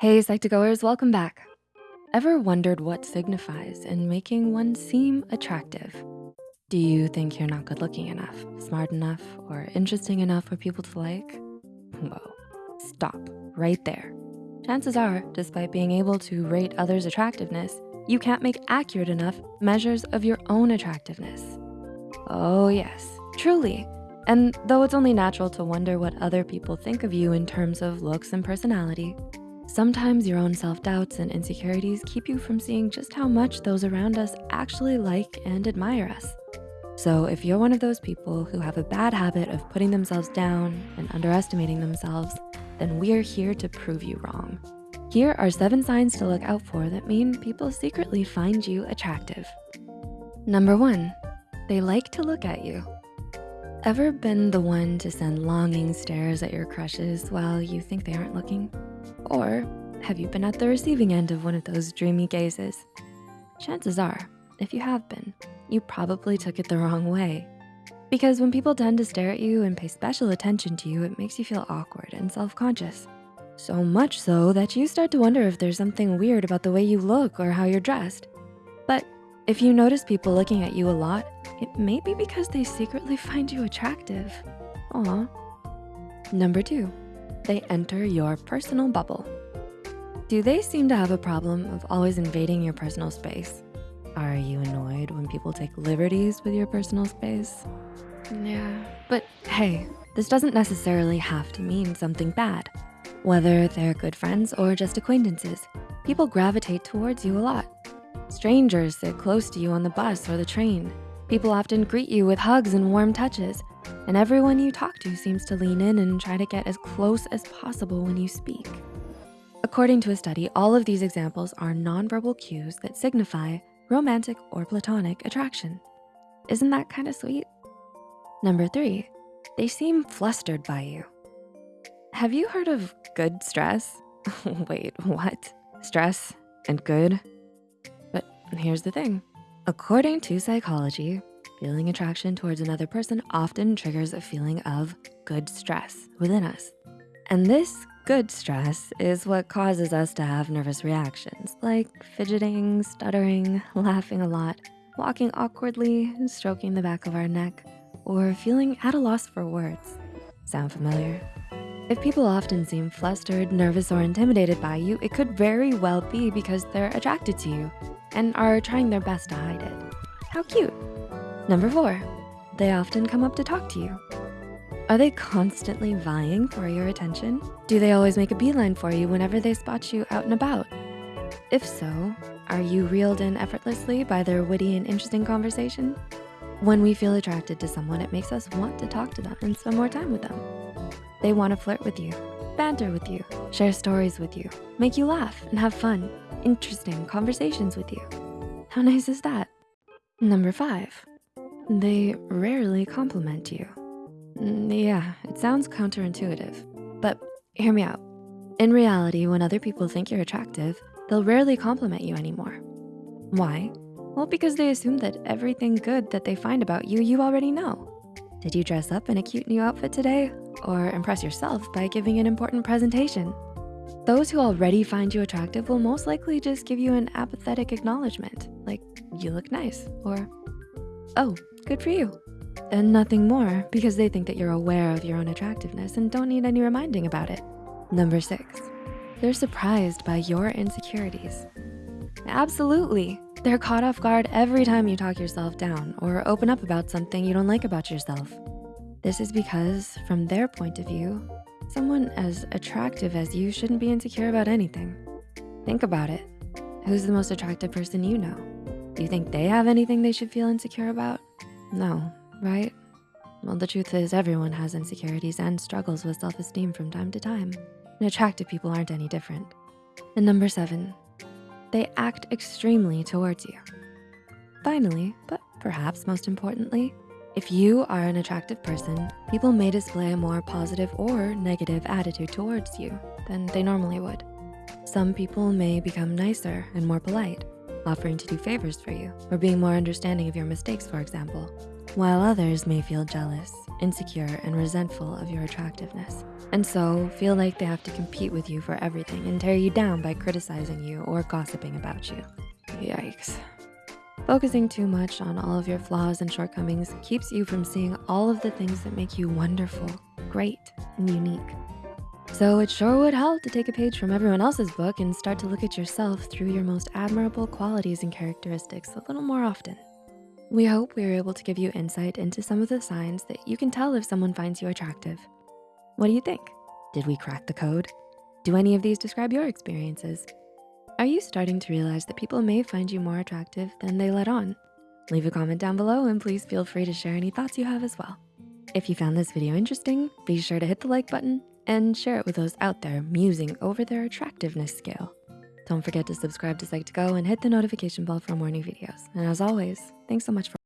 Hey, Psych2Goers, welcome back. Ever wondered what signifies in making one seem attractive? Do you think you're not good looking enough, smart enough, or interesting enough for people to like? Whoa, stop right there. Chances are, despite being able to rate others' attractiveness, you can't make accurate enough measures of your own attractiveness. Oh yes, truly. And though it's only natural to wonder what other people think of you in terms of looks and personality, Sometimes your own self-doubts and insecurities keep you from seeing just how much those around us actually like and admire us. So if you're one of those people who have a bad habit of putting themselves down and underestimating themselves, then we're here to prove you wrong. Here are seven signs to look out for that mean people secretly find you attractive. Number one, they like to look at you. Ever been the one to send longing stares at your crushes while you think they aren't looking? Or have you been at the receiving end of one of those dreamy gazes? Chances are, if you have been, you probably took it the wrong way. Because when people tend to stare at you and pay special attention to you, it makes you feel awkward and self-conscious. So much so that you start to wonder if there's something weird about the way you look or how you're dressed. But if you notice people looking at you a lot, it may be because they secretly find you attractive. Aw. Number two, they enter your personal bubble. Do they seem to have a problem of always invading your personal space? Are you annoyed when people take liberties with your personal space? Yeah, but hey, this doesn't necessarily have to mean something bad. Whether they're good friends or just acquaintances, people gravitate towards you a lot. Strangers sit close to you on the bus or the train. People often greet you with hugs and warm touches, and everyone you talk to seems to lean in and try to get as close as possible when you speak. According to a study, all of these examples are nonverbal cues that signify romantic or platonic attraction. Isn't that kind of sweet? Number three, they seem flustered by you. Have you heard of good stress? Wait, what? Stress and good? But here's the thing. According to psychology, Feeling attraction towards another person often triggers a feeling of good stress within us. And this good stress is what causes us to have nervous reactions like fidgeting, stuttering, laughing a lot, walking awkwardly, stroking the back of our neck, or feeling at a loss for words. Sound familiar? If people often seem flustered, nervous, or intimidated by you, it could very well be because they're attracted to you and are trying their best to hide it. How cute. Number four, they often come up to talk to you. Are they constantly vying for your attention? Do they always make a beeline for you whenever they spot you out and about? If so, are you reeled in effortlessly by their witty and interesting conversation? When we feel attracted to someone, it makes us want to talk to them and spend more time with them. They wanna flirt with you, banter with you, share stories with you, make you laugh and have fun, interesting conversations with you. How nice is that? Number five, they rarely compliment you. Mm, yeah, it sounds counterintuitive, but hear me out. In reality, when other people think you're attractive, they'll rarely compliment you anymore. Why? Well, because they assume that everything good that they find about you, you already know. Did you dress up in a cute new outfit today? Or impress yourself by giving an important presentation? Those who already find you attractive will most likely just give you an apathetic acknowledgement, like you look nice, or oh, good for you. And nothing more because they think that you're aware of your own attractiveness and don't need any reminding about it. Number six, they're surprised by your insecurities. Absolutely. They're caught off guard every time you talk yourself down or open up about something you don't like about yourself. This is because from their point of view, someone as attractive as you shouldn't be insecure about anything. Think about it. Who's the most attractive person you know? Do you think they have anything they should feel insecure about? No, right? Well, the truth is everyone has insecurities and struggles with self-esteem from time to time. And attractive people aren't any different. And number seven, they act extremely towards you. Finally, but perhaps most importantly, if you are an attractive person, people may display a more positive or negative attitude towards you than they normally would. Some people may become nicer and more polite, offering to do favors for you, or being more understanding of your mistakes, for example, while others may feel jealous, insecure, and resentful of your attractiveness. and so feel like they have to compete with you for everything and tear you down by criticizing you or gossiping about you. Yikes. Focusing too much on all of your flaws and shortcomings keeps you from seeing all of the things that make you wonderful, great, and unique. So it sure would help to take a page from everyone else's book and start to look at yourself through your most admirable qualities and characteristics a little more often. We hope we were able to give you insight into some of the signs that you can tell if someone finds you attractive. What do you think? Did we crack the code? Do any of these describe your experiences? Are you starting to realize that people may find you more attractive than they let on? Leave a comment down below and please feel free to share any thoughts you have as well. If you found this video interesting, be sure to hit the like button and share it with those out there musing over their attractiveness scale. Don't forget to subscribe to Psych2Go and hit the notification bell for more new videos. And as always, thanks so much for